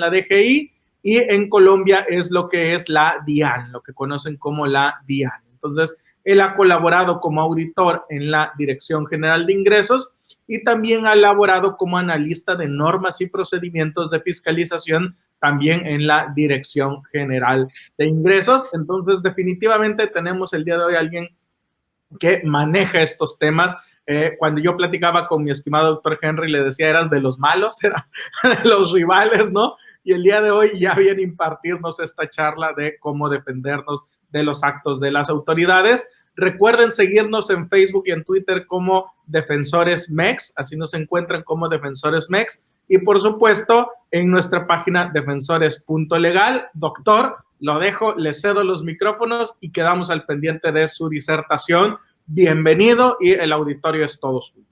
la DGI y en Colombia es lo que es la DIAN, lo que conocen como la DIAN. Entonces, él ha colaborado como auditor en la Dirección General de Ingresos y también ha elaborado como analista de normas y procedimientos de fiscalización también en la Dirección General de Ingresos. Entonces, definitivamente tenemos el día de hoy alguien que maneja estos temas. Eh, cuando yo platicaba con mi estimado doctor Henry, le decía, eras de los malos, eras de los rivales, ¿no? Y el día de hoy ya viene impartirnos esta charla de cómo defendernos de los actos de las autoridades. Recuerden seguirnos en Facebook y en Twitter como Defensores MEX, así nos encuentran como Defensores MEX. Y por supuesto, en nuestra página defensores.legal. Doctor, lo dejo, le cedo los micrófonos y quedamos al pendiente de su disertación. Bienvenido y el auditorio es todo suyo.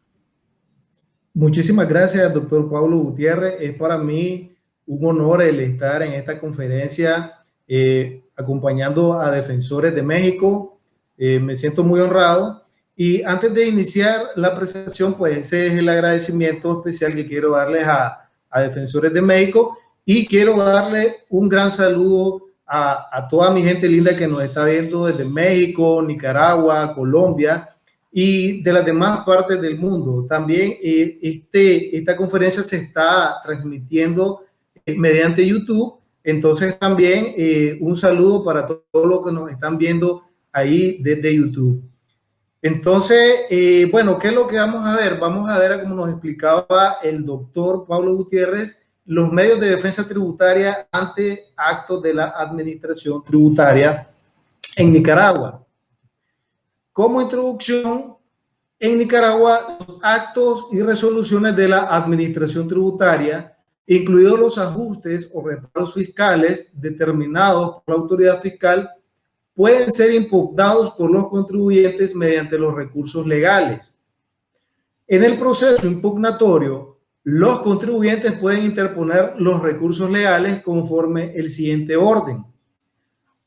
Muchísimas gracias, doctor Pablo Gutiérrez. Es para mí un honor el estar en esta conferencia eh, acompañando a defensores de México eh, me siento muy honrado. Y antes de iniciar la presentación, pues ese es el agradecimiento especial que quiero darles a, a Defensores de México y quiero darle un gran saludo a, a, toda mi gente linda que nos está viendo desde México, Nicaragua, Colombia y de las demás partes del mundo. También eh, este, esta conferencia se está transmitiendo mediante YouTube. Entonces también eh, un saludo para todos los que nos están viendo ahí desde YouTube. Entonces, eh, bueno, ¿qué es lo que vamos a ver? Vamos a ver, como nos explicaba el doctor Pablo Gutiérrez, los medios de defensa tributaria ante actos de la administración tributaria en Nicaragua. Como introducción, en Nicaragua, actos y resoluciones de la administración tributaria, incluidos los ajustes o reparos fiscales determinados por la autoridad fiscal, pueden ser impugnados por los contribuyentes mediante los recursos legales. En el proceso impugnatorio, los contribuyentes pueden interponer los recursos legales conforme el siguiente orden.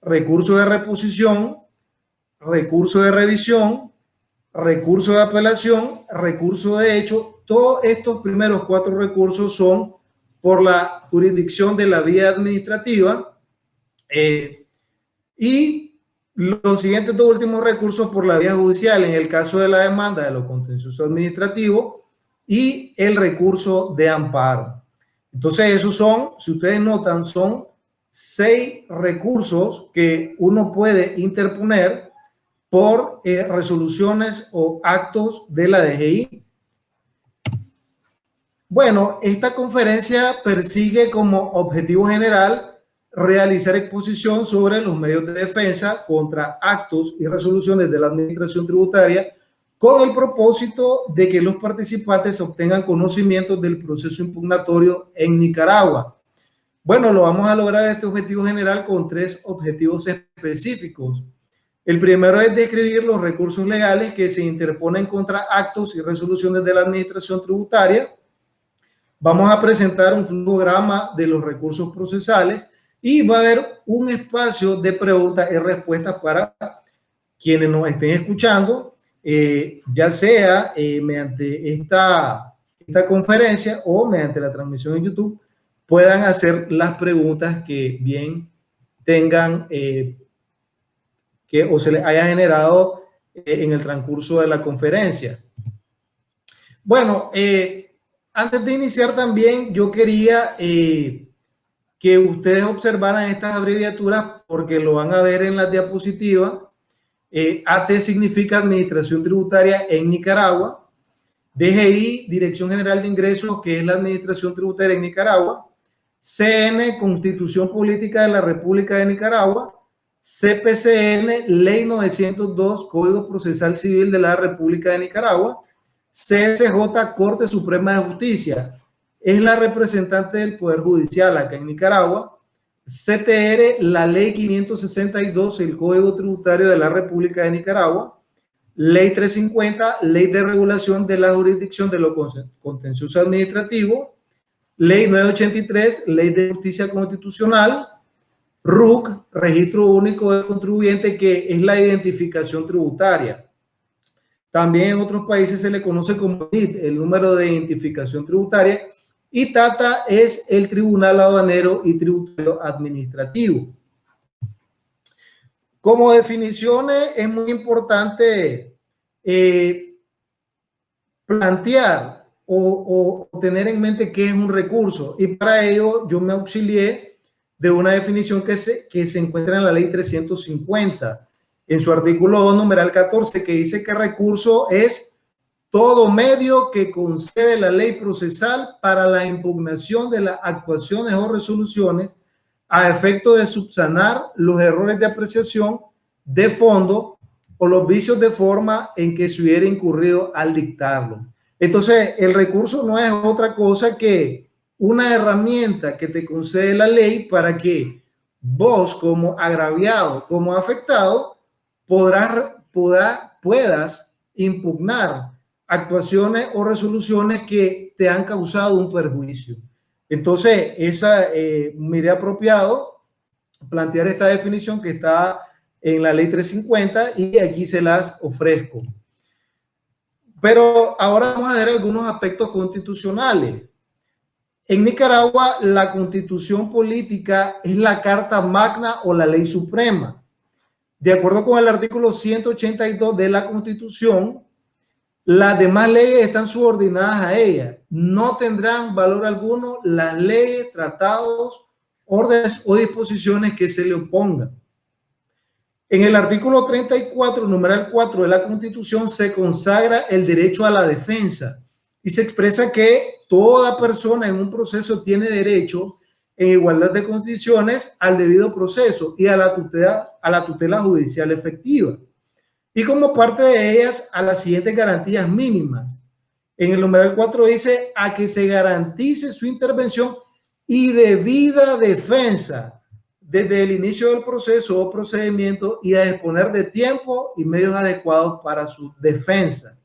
Recurso de reposición, recurso de revisión, recurso de apelación, recurso de hecho. Todos estos primeros cuatro recursos son por la jurisdicción de la vía administrativa eh, y los siguientes dos últimos recursos por la vía judicial en el caso de la demanda de lo contencioso administrativo y el recurso de amparo. Entonces, esos son, si ustedes notan, son seis recursos que uno puede interponer por eh, resoluciones o actos de la DGI. Bueno, esta conferencia persigue como objetivo general realizar exposición sobre los medios de defensa contra actos y resoluciones de la administración tributaria con el propósito de que los participantes obtengan conocimiento del proceso impugnatorio en Nicaragua. Bueno, lo vamos a lograr este objetivo general con tres objetivos específicos. El primero es describir los recursos legales que se interponen contra actos y resoluciones de la administración tributaria. Vamos a presentar un flujograma de los recursos procesales y va a haber un espacio de preguntas y respuestas para quienes nos estén escuchando, eh, ya sea eh, mediante esta, esta conferencia o mediante la transmisión en YouTube, puedan hacer las preguntas que bien tengan eh, que o se les haya generado en el transcurso de la conferencia. Bueno, antes de iniciar también yo quería que ustedes observaran estas abreviaturas porque lo van a ver en la diapositiva. Eh, AT significa Administración Tributaria en Nicaragua. DGI, Dirección General de Ingresos, que es la Administración Tributaria en Nicaragua. CN, Constitución Política de la República de Nicaragua. CPCN, Ley 902, Código Procesal Civil de la República de Nicaragua. CSJ, Corte Suprema de Justicia es la representante del Poder Judicial acá en Nicaragua. CTR, la Ley 562, el Código Tributario de la República de Nicaragua. Ley 350, Ley de Regulación de la Jurisdicción de lo Contencioso Administrativo. Ley 983, Ley de Justicia Constitucional. RUC, Registro Único de Contribuyente, que es la identificación tributaria. También en otros países se le conoce como NIT, el número de identificación tributaria, y TATA es el Tribunal Aduanero y Tributario Administrativo. Como definiciones es muy importante eh, plantear o, tener en mente qué es un recurso y para ello yo me auxilié de una definición que se, que se encuentra en la ley 350 en su artículo 2 numeral 14 que dice que recurso es todo medio que concede la ley procesal para la impugnación de las actuaciones o resoluciones a efecto de subsanar los errores de apreciación de fondo o los vicios de forma en que se hubiera incurrido al dictarlo. Entonces, el recurso no es otra cosa que una herramienta que te concede la ley para que vos como agraviado, como afectado, podrás, puedas impugnar actuaciones o resoluciones que te han causado un perjuicio. Entonces, esa eh, me apropiado plantear esta definición que está en la ley 350 y aquí se las ofrezco. Pero ahora vamos a ver algunos aspectos constitucionales. En Nicaragua, la constitución política es la carta magna o la ley suprema. De acuerdo con el artículo 182 de la constitución, las demás leyes están subordinadas a ella. No tendrán valor alguno las leyes, tratados, órdenes o disposiciones que se le opongan. En el artículo 34, numeral 4 de la Constitución, se consagra el derecho a la defensa y se expresa que toda persona en un proceso tiene derecho en igualdad de condiciones al debido proceso y a la tutela, a la tutela judicial efectiva y como parte de ellas a las siguientes garantías mínimas. En el numeral 4 dice a que se garantice su intervención y debida defensa desde el inicio del proceso o procedimiento y a disponer de tiempo y medios adecuados para su defensa.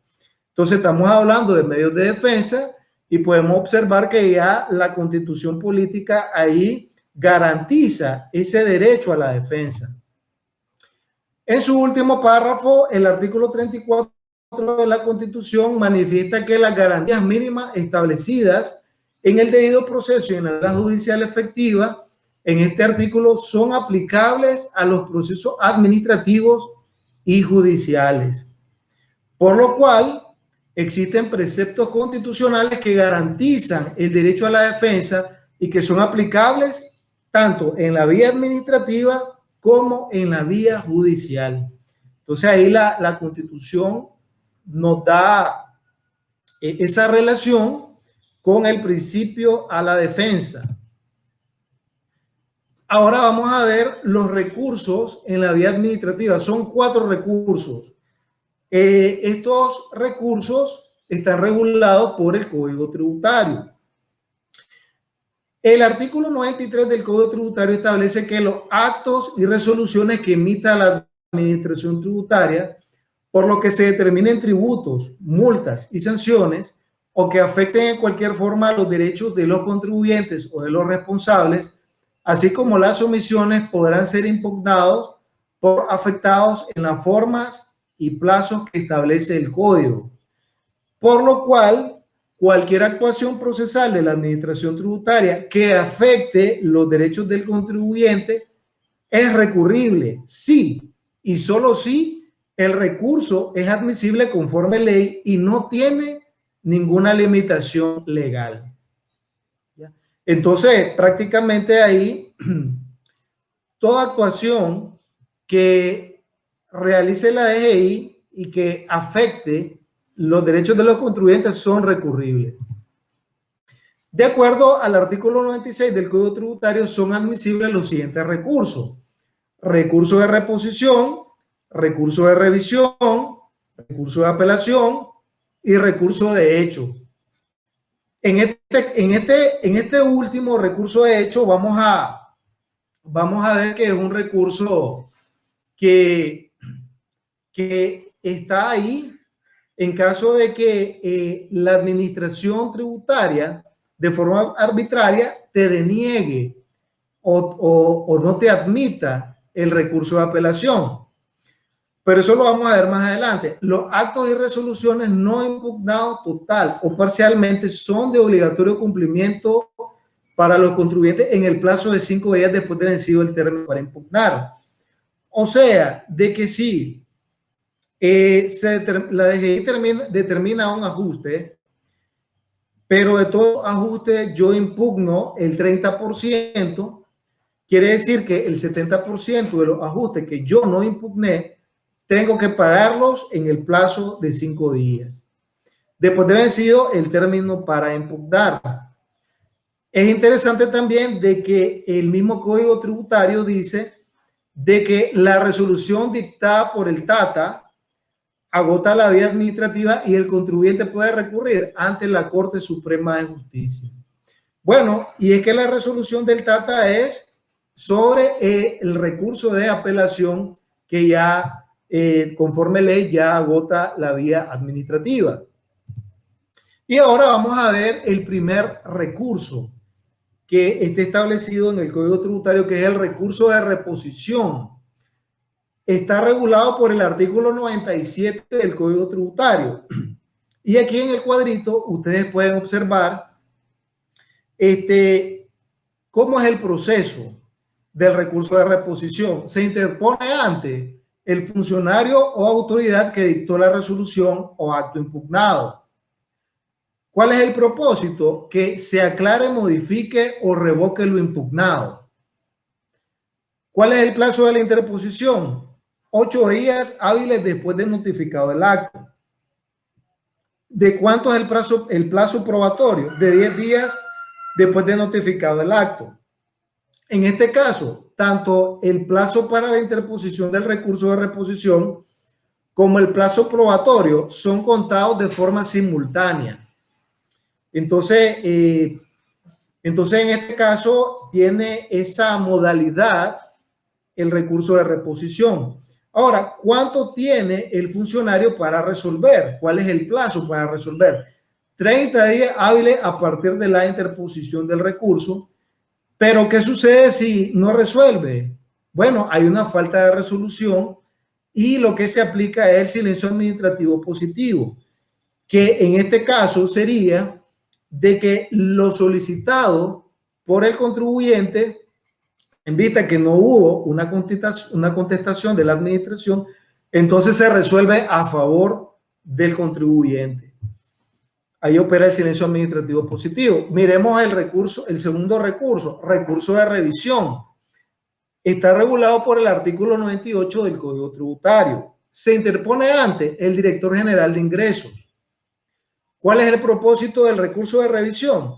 Entonces estamos hablando de medios de defensa y podemos observar que ya la constitución política ahí garantiza ese derecho a la defensa. En su último párrafo, el artículo 34 de la Constitución manifiesta que las garantías mínimas establecidas en el debido proceso y en la judicial efectiva en este artículo son aplicables a los procesos administrativos y judiciales. Por lo cual, existen preceptos constitucionales que garantizan el derecho a la defensa y que son aplicables tanto en la vía administrativa como en la vía judicial. Entonces ahí la, la constitución nos da eh, esa relación con el principio a la defensa. Ahora vamos a ver los recursos en la vía administrativa. Son cuatro recursos. Eh, estos recursos están regulados por el Código Tributario. El artículo 93 del Código Tributario establece que los actos y resoluciones que emita la Administración Tributaria, por lo que se determinen tributos, multas y sanciones, o que afecten en cualquier forma los derechos de los contribuyentes o de los responsables, así como las omisiones podrán ser impugnados por afectados en las formas y plazos que establece el código. Por lo cual, cualquier actuación procesal de la administración tributaria que afecte los derechos del contribuyente es recurrible, sí, y solo si el recurso es admisible conforme ley y no tiene ninguna limitación legal. Entonces, prácticamente ahí, toda actuación que realice la DGI y que afecte los derechos de los contribuyentes son recurribles. De acuerdo al artículo 96 del Código Tributario, son admisibles los siguientes recursos. Recurso de reposición, recurso de revisión, recurso de apelación y recurso de hecho. En este, este, este último recurso de hecho vamos a, vamos a ver que es un recurso que, que está ahí en caso de que eh, la administración tributaria de forma arbitraria te deniegue o, no te admita el recurso de apelación. pero eso lo vamos a ver más adelante. Los actos y resoluciones no impugnados total o parcialmente son de obligatorio cumplimiento para los contribuyentes en el plazo de cinco días después de vencido el término para impugnar. O sea, de que si eh, la DGI determina, determina un ajuste, pero de todo ajuste yo impugno el 30%, quiere decir que el 70% de los ajustes que yo no impugné, tengo que pagarlos en el plazo de cinco días. Después de vencido el término para impugnar. Es interesante también de que el mismo código tributario dice de que la resolución dictada por el TATA agota la vía administrativa y el contribuyente puede recurrir ante la Corte Suprema de Justicia. Bueno, y es que la resolución del TATA es sobre eh, el recurso de apelación que ya, eh, conforme ley, ya agota la vía administrativa. Y ahora vamos a ver el primer recurso que está establecido en el Código Tributario, que es el recurso de reposición está regulado por el artículo 97 del Código Tributario. Y aquí en el cuadrito ustedes pueden observar este, cómo es el proceso del recurso de reposición. Se interpone ante el funcionario o autoridad que dictó la resolución o acto impugnado. ¿Cuál es el propósito? Que se aclare, modifique o revoque lo impugnado. ¿Cuál es el plazo de la interposición? Ocho días hábiles después de notificado el acto. ¿De cuánto es el plazo, el plazo probatorio? De 10 días después de notificado el acto. En este caso, tanto el plazo para la interposición del recurso de reposición como el plazo probatorio son contados de forma simultánea. Entonces, eh, entonces en este caso tiene esa modalidad el recurso de reposición. Ahora, ¿cuánto tiene el funcionario para resolver? ¿Cuál es el plazo para resolver? 30 días hábiles a partir de la interposición del recurso. Pero, ¿qué sucede si no resuelve? Bueno, hay una falta de resolución y lo que se aplica es el silencio administrativo positivo, que en este caso sería de que lo solicitado por el contribuyente en vista que no hubo una contestación, una contestación de la administración, entonces se resuelve a favor del contribuyente. Ahí opera el silencio administrativo positivo. Miremos el recurso, el segundo recurso, recurso de revisión. Está regulado por el artículo 98 del Código Tributario. Se interpone ante el director general de ingresos. ¿Cuál es el propósito del recurso de revisión?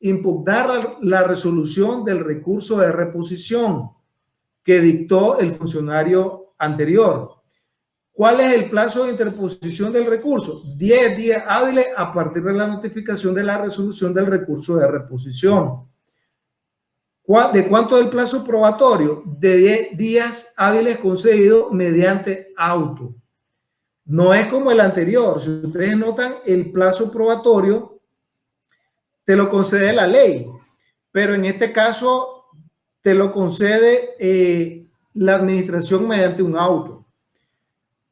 Impugnar la resolución del recurso de reposición que dictó el funcionario anterior. ¿Cuál es el plazo de interposición del recurso? 10 días hábiles a partir de la notificación de la resolución del recurso de reposición. ¿De cuánto es el plazo probatorio? De 10 días hábiles concedido mediante auto. No es como el anterior. Si ustedes notan, el plazo probatorio te lo concede la ley, pero en este caso te lo concede eh, la administración mediante un auto.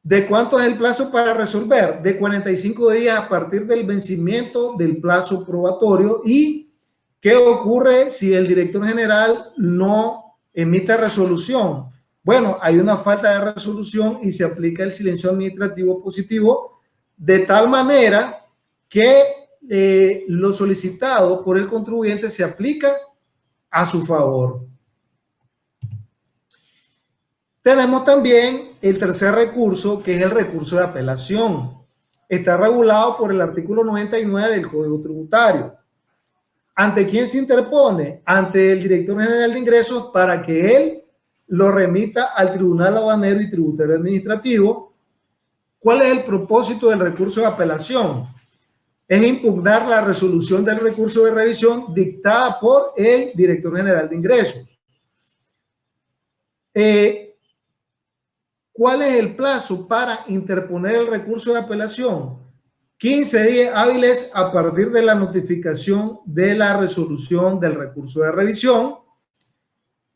¿De cuánto es el plazo para resolver? De 45 días a partir del vencimiento del plazo probatorio. ¿Y qué ocurre si el director general no emite resolución? Bueno, hay una falta de resolución y se aplica el silencio administrativo positivo de tal manera que eh, lo solicitado por el contribuyente se aplica a su favor. Tenemos también el tercer recurso, que es el recurso de apelación. Está regulado por el artículo 99 del Código Tributario. ¿Ante quién se interpone? Ante el director general de ingresos para que él lo remita al Tribunal Aduanero y Tributario Administrativo. ¿Cuál es el propósito del recurso de apelación? Es impugnar la resolución del recurso de revisión dictada por el director general de ingresos. Eh, ¿Cuál es el plazo para interponer el recurso de apelación? 15 días hábiles a partir de la notificación de la resolución del recurso de revisión,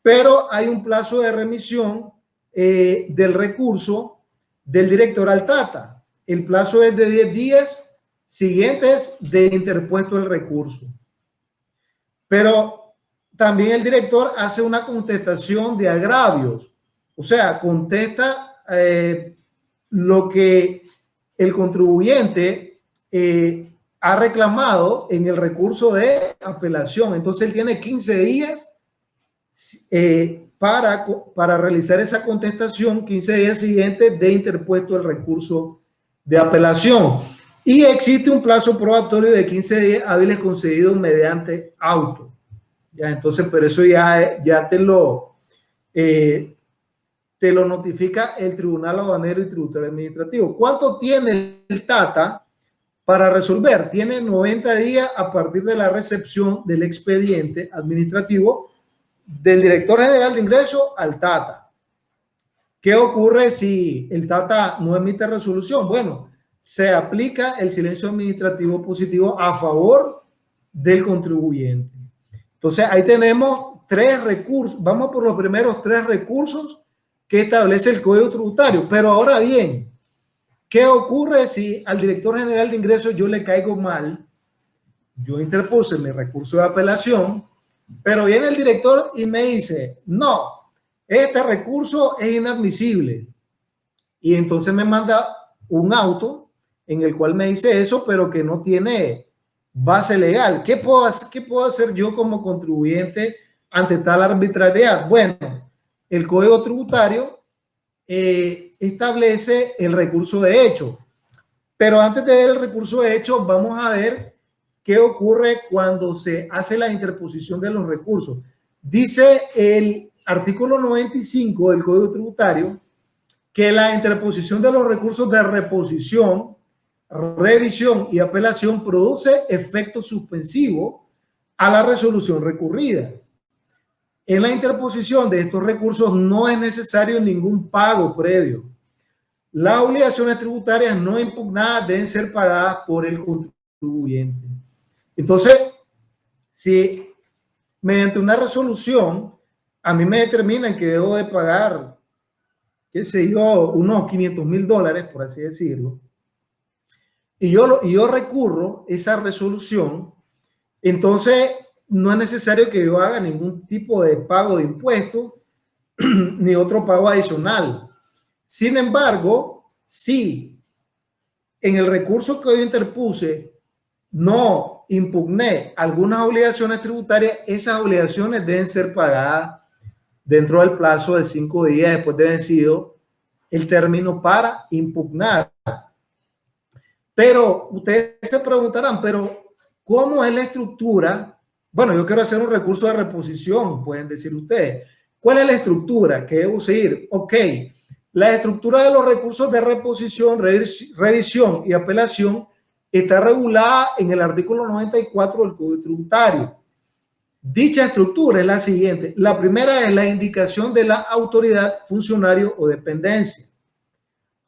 pero hay un plazo de remisión eh, del recurso del director al Tata. El plazo es de 10 días siguientes de interpuesto el recurso. Pero también el director hace una contestación de agravios, o sea, contesta eh, lo que el contribuyente eh, ha reclamado en el recurso de apelación. Entonces él tiene 15 días eh, para, para realizar esa contestación, 15 días siguientes de interpuesto el recurso de apelación. Y existe un plazo probatorio de 15 días hábiles concedido mediante auto. Ya, entonces, pero eso ya, ya te lo, eh, te lo notifica el Tribunal Aduanero y Tributario Administrativo. ¿Cuánto tiene el TATA para resolver? Tiene 90 días a partir de la recepción del expediente administrativo del director general de ingresos al TATA. ¿Qué ocurre si el TATA no emite resolución? Bueno, se aplica el silencio administrativo positivo a favor del contribuyente. Entonces, ahí tenemos tres recursos. Vamos por los primeros tres recursos que establece el Código Tributario. Pero ahora bien, ¿qué ocurre si al director general de ingresos yo le caigo mal? Yo interpuse mi recurso de apelación, pero viene el director y me dice, no, este recurso es inadmisible. Y entonces me manda un auto en el cual me dice eso, pero que no tiene base legal. ¿Qué puedo, qué puedo hacer yo como contribuyente ante tal arbitrariedad? Bueno, el Código Tributario eh, establece el recurso de hecho. Pero antes de ver el recurso de hecho, vamos a ver qué ocurre cuando se hace la interposición de los recursos. Dice el artículo 95 del Código Tributario que la interposición de los recursos de reposición revisión y apelación produce efecto suspensivo a la resolución recurrida. En la interposición de estos recursos no es necesario ningún pago previo. Las obligaciones tributarias no impugnadas deben ser pagadas por el contribuyente. Entonces, si mediante una resolución a mí me determinan que debo de pagar, qué sé yo, unos 500 mil dólares, por así decirlo, y yo, yo recurro esa resolución, entonces no es necesario que yo haga ningún tipo de pago de impuestos ni otro pago adicional. Sin embargo, si en el recurso que yo interpuse no impugné algunas obligaciones tributarias, esas obligaciones deben ser pagadas dentro del plazo de cinco días después de vencido el término para impugnar. Pero ustedes se preguntarán, pero ¿cómo es la estructura? Bueno, yo quiero hacer un recurso de reposición, pueden decir ustedes. ¿Cuál es la estructura que debo seguir? Ok, la estructura de los recursos de reposición, revisión y apelación está regulada en el artículo 94 del Código Tributario. Dicha estructura es la siguiente. La primera es la indicación de la autoridad, funcionario o dependencia.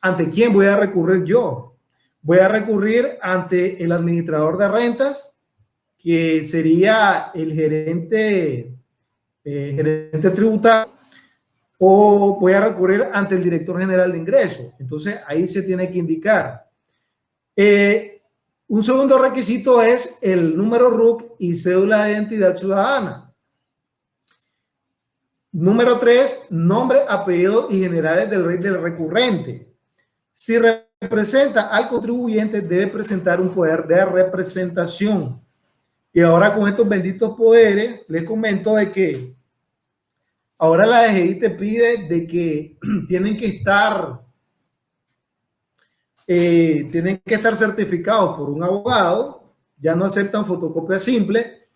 ¿Ante quién voy a recurrir yo? Voy a recurrir ante el administrador de rentas, que sería el gerente, eh, gerente tributario, o voy a recurrir ante el director general de ingresos. Entonces, ahí se tiene que indicar. Eh, un segundo requisito es el número RUC y cédula de identidad ciudadana. Número tres, nombre, apellido y generales del rey del recurrente. Si representa al contribuyente debe presentar un poder de representación. Y ahora con estos benditos poderes, les comento de que ahora la DGI te pide de que tienen que estar, eh, tienen que estar certificados por un abogado, ya no aceptan fotocopia simple,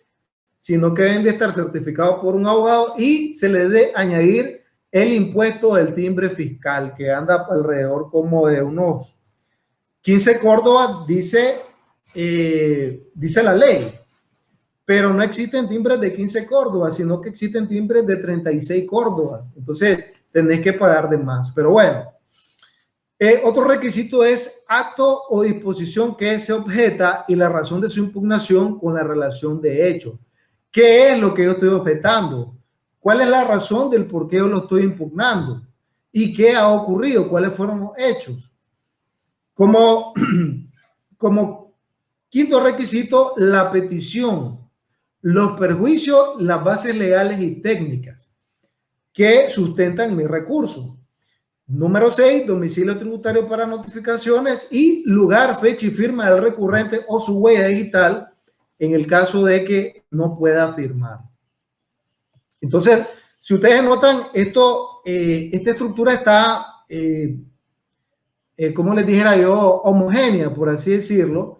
sino que deben de estar certificados por un abogado y se les debe añadir el impuesto del timbre fiscal que anda alrededor como de unos 15 Córdoba, dice, eh, dice la ley, pero no existen timbres de 15 Córdoba, sino que existen timbres de 36 Córdoba. Entonces, tenés que pagar de más. Pero bueno, eh, otro requisito es acto o disposición que se objeta y la razón de su impugnación con la relación de hecho. ¿Qué es lo que yo estoy objetando? ¿Cuál es la razón del por qué yo lo estoy impugnando? y qué ha ocurrido, cuáles fueron los hechos. Como, como quinto requisito, la petición, los perjuicios, las bases legales y técnicas que sustentan mi recurso. Número 6, domicilio tributario para notificaciones y lugar, fecha y firma del recurrente o su huella digital en el caso de que no pueda firmar. Entonces, si ustedes notan, esto, eh, esta estructura está, eh, eh, como les dijera yo, homogénea, por así decirlo,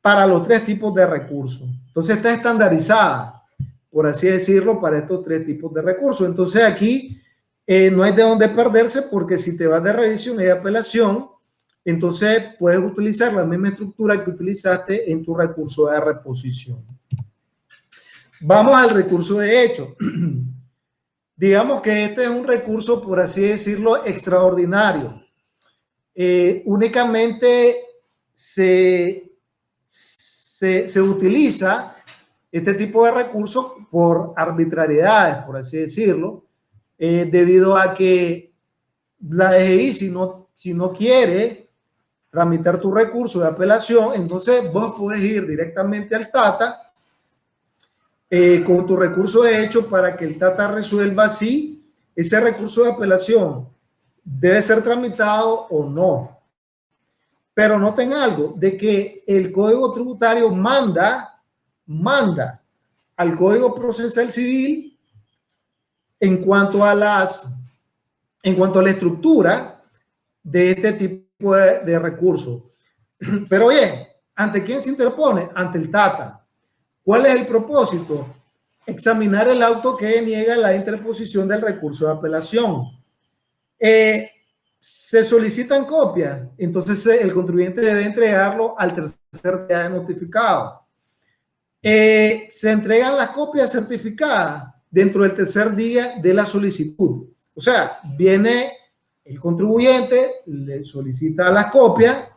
para los tres tipos de recursos. Entonces está estandarizada, por así decirlo, para estos tres tipos de recursos. Entonces aquí no hay de dónde perderse porque si te vas de revisión y de apelación, entonces puedes utilizar la misma estructura que utilizaste en tu recurso de reposición. Vamos al recurso de hecho. Digamos que este es un recurso, por así decirlo, extraordinario. Eh, únicamente se, se, utiliza este tipo de recursos por arbitrariedades, por así decirlo, eh, debido a que la DGI, si no, si no quiere tramitar tu recurso de apelación, entonces vos puedes ir directamente al TATA eh, con tu recurso de hecho para que el TATA resuelva si ese recurso de apelación debe ser tramitado o no. Pero noten algo, de que el Código Tributario manda, manda al Código Procesal Civil en cuanto a las, en cuanto a la estructura de este tipo de, recursos. Pero bien, ¿ante quién se interpone? Ante el TATA. ¿Cuál es el propósito? Examinar el auto que niega la interposición del recurso de apelación. Eh, se solicitan copias, entonces eh, el contribuyente debe entregarlo al tercer día de notificado. Eh, se entregan las copias certificadas dentro del tercer día de la solicitud. O sea, viene el contribuyente le solicita la copia,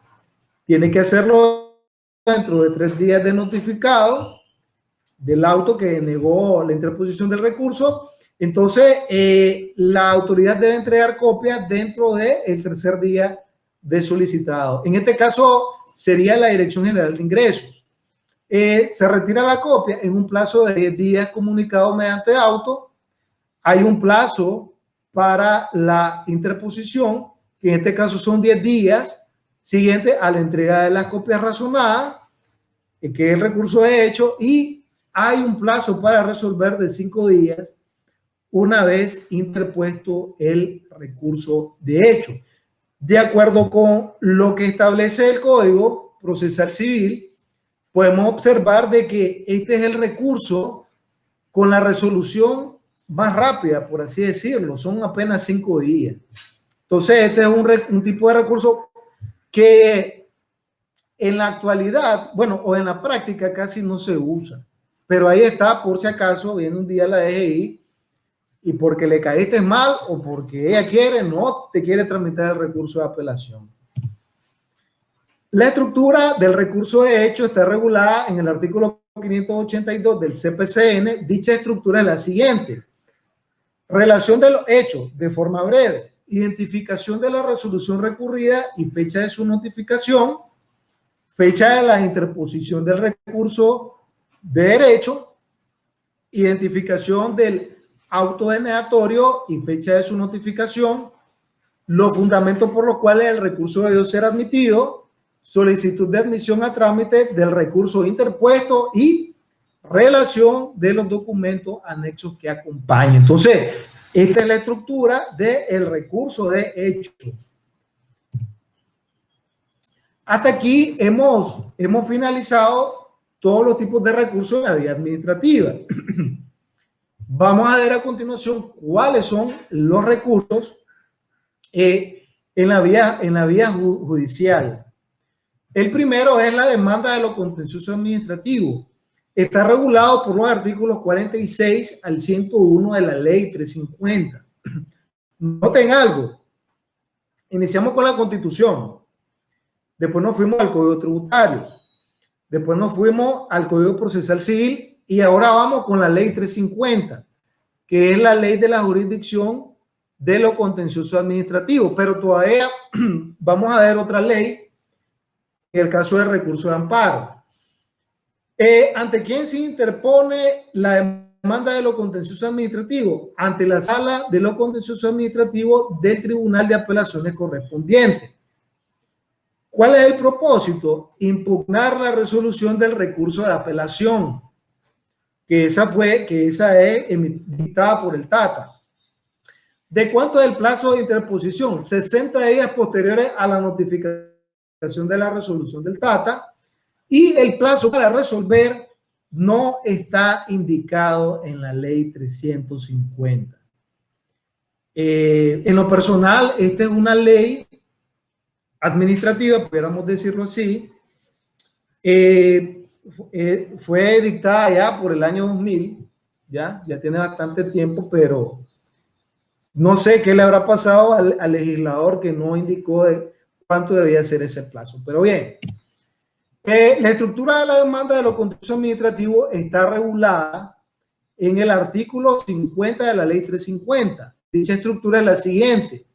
tiene que hacerlo dentro de tres días de notificado del auto que negó la interposición del recurso. Entonces, eh, la autoridad debe entregar copias dentro del el tercer día de solicitado. En este caso, sería la Dirección General de Ingresos. Eh, se retira la copia en un plazo de 10 días comunicado mediante auto. Hay un plazo para la interposición, que en este caso son 10 días, siguiente a la entrega de las copias razonadas, eh, que es el recurso de hecho, y hay un plazo para resolver de 5 días una vez interpuesto el recurso de hecho. De acuerdo con lo que establece el Código Procesal Civil, podemos observar de que este es el recurso con la resolución más rápida, por así decirlo, son apenas cinco días. Entonces, este es un, un tipo de recurso que en la actualidad, bueno, o en la práctica casi no se usa, pero ahí está, por si acaso, viene un día la DGI y porque le caíste mal o porque ella quiere, no te quiere tramitar el recurso de apelación. La estructura del recurso de hecho está regulada en el artículo 582 del CPCN. Dicha estructura es la siguiente. Relación de los hechos de forma breve. Identificación de la resolución recurrida y fecha de su notificación. Fecha de la interposición del recurso de derecho. Identificación del auto denegatorio y fecha de su notificación. Los fundamentos por los cuales el recurso debió ser admitido. Solicitud de admisión a trámite del recurso interpuesto y relación de los documentos anexos que acompañan. Entonces, esta es la estructura del recurso de hecho. Hasta aquí hemos, hemos finalizado todos los tipos de recursos de la vía administrativa. Vamos a ver a continuación cuáles son los recursos eh, en, la vía, en la vía judicial. El primero es la demanda de lo contencioso administrativo. Está regulado por los artículos 46 al 101 de la ley 350. Noten algo. Iniciamos con la constitución. Después nos fuimos al código tributario. Después nos fuimos al código procesal civil y ahora vamos con la ley 350, que es la ley de la jurisdicción de lo contencioso administrativo, pero todavía vamos a ver otra ley en el caso del recurso de amparo. Eh, ¿Ante quién se interpone la demanda de lo contencioso administrativo? Ante la sala de lo contencioso administrativo del Tribunal de Apelaciones correspondiente. ¿Cuál es el propósito? Impugnar la resolución del recurso de apelación, que esa fue, que esa es emitada por el Tata. ¿De cuánto es el plazo de interposición? 60 días posteriores a la notificación de la resolución del Tata y el plazo para resolver no está indicado en la ley 350. Eh, en lo personal, esta es una ley administrativa, pudiéramos decirlo así, eh, eh, fue dictada ya por el año 2000, ya, ya tiene bastante tiempo, pero no sé qué le habrá pasado al, legislador que no indicó de, cuánto debía ser ese plazo. Pero bien, eh, la estructura de la demanda de los contenciosos administrativos está regulada en el artículo 50 de la ley 350. Dicha estructura es la siguiente.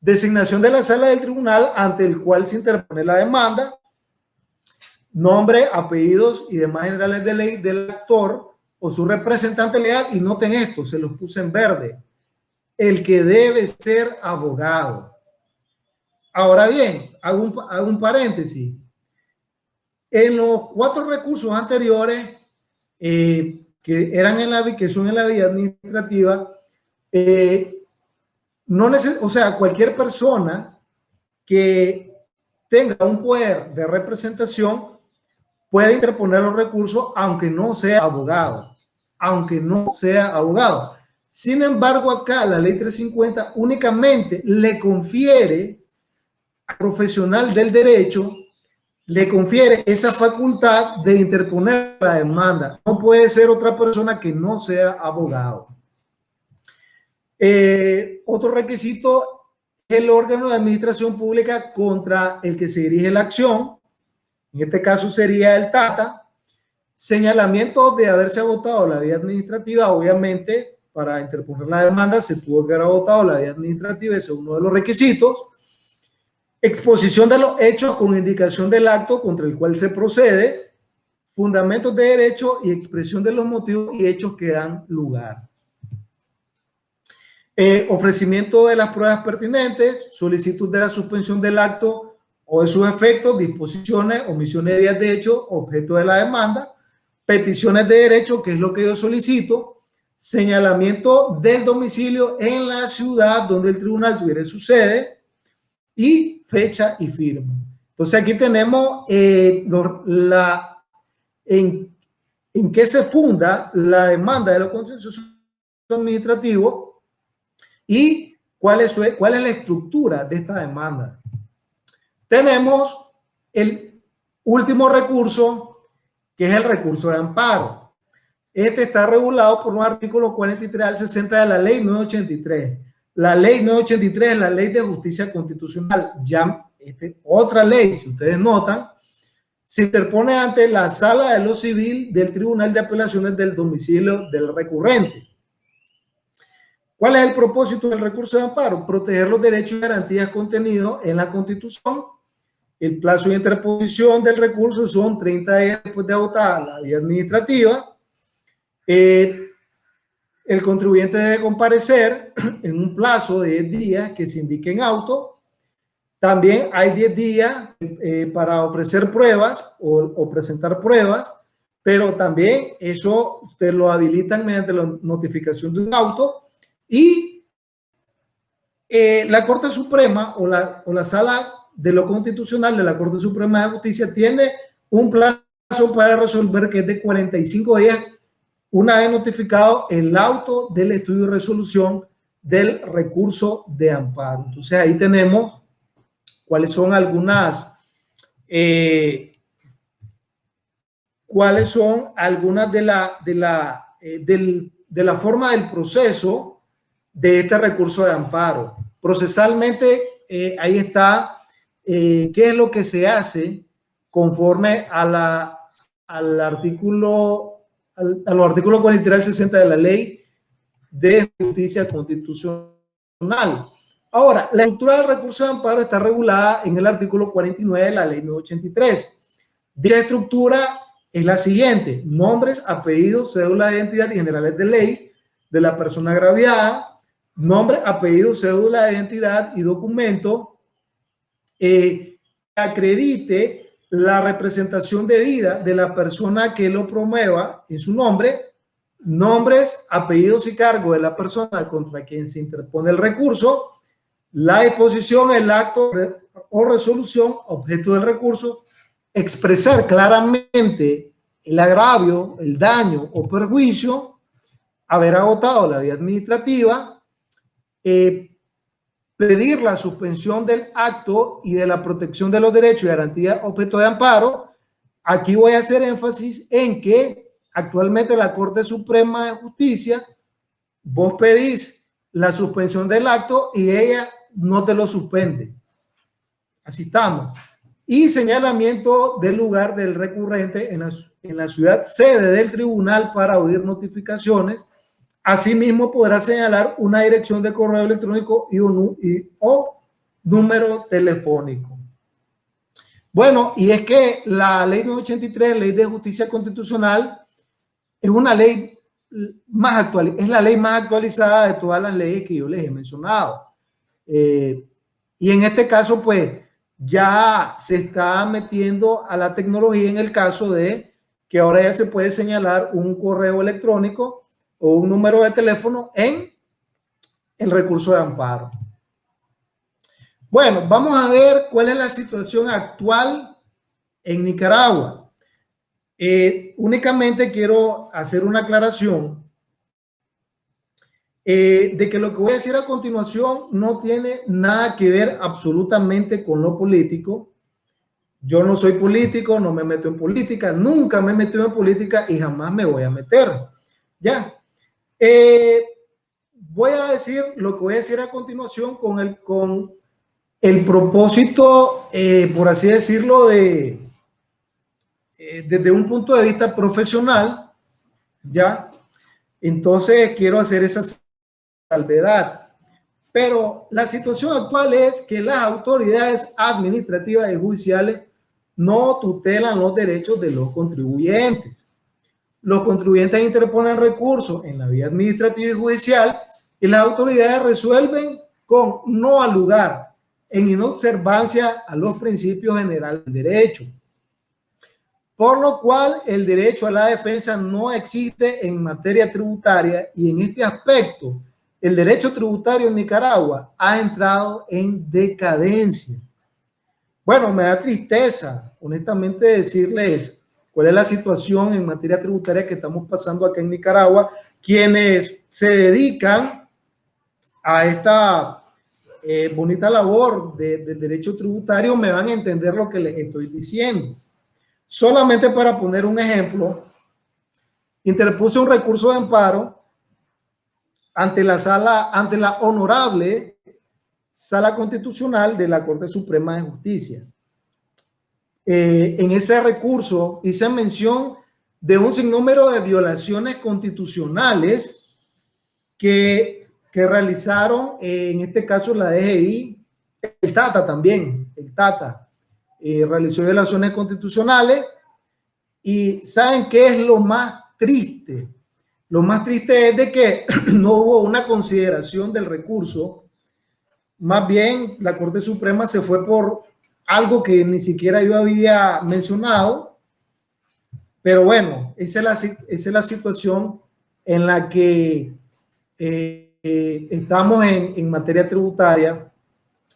Designación de la sala del tribunal ante el cual se interpone la demanda, nombre, apellidos y demás generales de ley del actor o su representante legal. Y noten esto, se los puse en verde. El que debe ser abogado. Ahora bien, hago un, paréntesis. En los cuatro recursos anteriores eh, que eran en la que son en la vía administrativa, eh, no o sea, cualquier persona que tenga un poder de representación puede interponer los recursos aunque no sea abogado, aunque no sea abogado. Sin embargo, acá la ley 350 únicamente le confiere profesional del derecho le confiere esa facultad de interponer la demanda. No puede ser otra persona que no sea abogado. Eh, otro requisito es el órgano de administración pública contra el que se dirige la acción. En este caso sería el TATA. Señalamiento de haberse agotado la vía administrativa, obviamente, para interponer la demanda se tuvo que haber agotado la vía administrativa, ese es uno de los requisitos exposición de los hechos con indicación del acto contra el cual se procede, fundamentos de derecho y expresión de los motivos y hechos que dan lugar. Eh, ofrecimiento de las pruebas pertinentes, solicitud de la suspensión del acto o de sus efectos, disposiciones, omisiones de días de hecho, objeto de la demanda, peticiones de derecho, que es lo que yo solicito, señalamiento del domicilio en la ciudad donde el tribunal tuviera su sede y fecha y firma. Entonces aquí tenemos eh, la, en, en qué se funda la demanda de los consensos administrativos y cuál es, cuál es la estructura de esta demanda. Tenemos el último recurso, que es el recurso de amparo. Este está regulado por un artículo 43 al 60 de la ley 983. La ley 983 es la ley de justicia constitucional. Ya este, otra ley, si ustedes notan, se interpone ante la sala de lo civil del Tribunal de Apelaciones del domicilio del recurrente. ¿Cuál es el propósito del recurso de amparo? Proteger los derechos y garantías contenidos en la Constitución. El plazo de interposición del recurso son 30 días después de agotada la vía administrativa. Eh, el contribuyente debe comparecer en un plazo de 10 días que se indique en auto. También hay 10 días eh, para ofrecer pruebas o, presentar pruebas, pero también eso usted lo habilitan mediante la notificación de un auto y eh, la Corte Suprema o la, o la Sala de lo Constitucional de la Corte Suprema de Justicia tiene un plazo para resolver que es de 45 días una vez notificado el auto del estudio de resolución del recurso de amparo. Entonces ahí tenemos cuáles son algunas, eh, cuáles son algunas de la, de, la, eh, de la forma del proceso de este recurso de amparo. Procesalmente, eh, ahí está qué es lo que se hace conforme a la, al artículo al, a los artículos 43 al 60 de la ley de justicia constitucional constitucional. Ahora, la estructura del recurso de amparo está regulada en el artículo 49 de la ley 983. Dicha estructura es la siguiente, nombres, apellidos, cédula de identidad y generales de ley de la persona agraviada, nombre, apellido, cédula de identidad y documento eh, acredite la representación de vida de la persona que lo promueva en su nombre, nombres, apellidos y cargo de la persona contra quien se interpone el recurso, la disposición, el acto o resolución, objeto del recurso, expresar claramente el agravio, el daño o perjuicio, haber agotado la vía administrativa, eh, pedir la suspensión del acto y de la protección de los derechos y garantía objeto de amparo. Aquí voy a hacer énfasis en que actualmente la Corte Suprema de Justicia, vos pedís la suspensión del acto y ella no te lo suspende. Así estamos. Y señalamiento del lugar del recurrente en la, en la ciudad sede del tribunal para oír notificaciones. Asimismo, podrá señalar una dirección de correo electrónico y, un, o número telefónico. Bueno, y es que la ley 983, ley de justicia constitucional, es una ley más actual, es la ley más actualizada de todas las leyes que yo les he mencionado. Eh, y en este caso, pues, ya se está metiendo a la tecnología en el caso de que ahora ya se puede señalar un correo electrónico o un número de teléfono en el recurso de amparo. Bueno, vamos a ver cuál es la situación actual en Nicaragua. Eh, únicamente quiero hacer una aclaración eh, de que lo que voy a decir a continuación no tiene nada que ver absolutamente con lo político. Yo no soy político, no me meto en política, nunca me he metido en política y jamás me voy a meter. Ya. Eh, voy a decir lo que voy a decir a continuación con el, con el propósito, eh, por así decirlo, de desde un punto de vista profesional, ya. Entonces quiero hacer esas salvedad. Pero la situación actual es que las autoridades administrativas y judiciales no tutelan los derechos de los contribuyentes. Los contribuyentes interponen recursos en la vía administrativa y judicial y las autoridades resuelven con no al lugar, en inobservancia a los principios generales del derecho. Por lo cual, el derecho a la defensa no existe en materia tributaria y en este aspecto, el derecho tributario en Nicaragua ha entrado en decadencia. Bueno, me da tristeza, honestamente, decirles cuál es la situación en materia tributaria que estamos pasando acá en Nicaragua. Quienes se dedican a esta eh, bonita labor del derecho tributario me van a entender lo que les estoy diciendo. Solamente para poner un ejemplo, interpuse un recurso de amparo ante la sala, ante la honorable sala constitucional de la Corte Suprema de Justicia. Eh, en ese recurso hice mención de un sinnúmero de violaciones constitucionales que, que realizaron, eh, en este caso la DGI, el TATA también, el TATA, eh, realizó violaciones constitucionales y ¿saben qué es lo más triste? Lo más triste es de que no hubo una consideración del recurso. Más bien, la Corte Suprema se fue por algo que ni siquiera yo había mencionado. Pero bueno, esa es la, situación en la que eh, eh, estamos en, en, materia tributaria